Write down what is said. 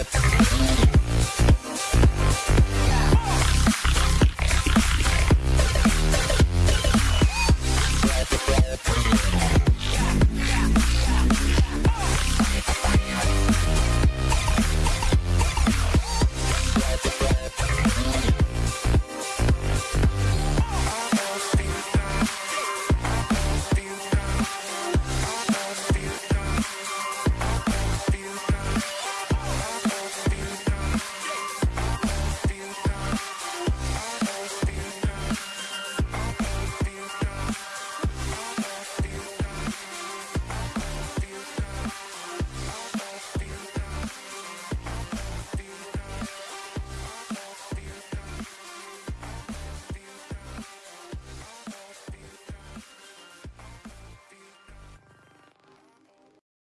Yeah.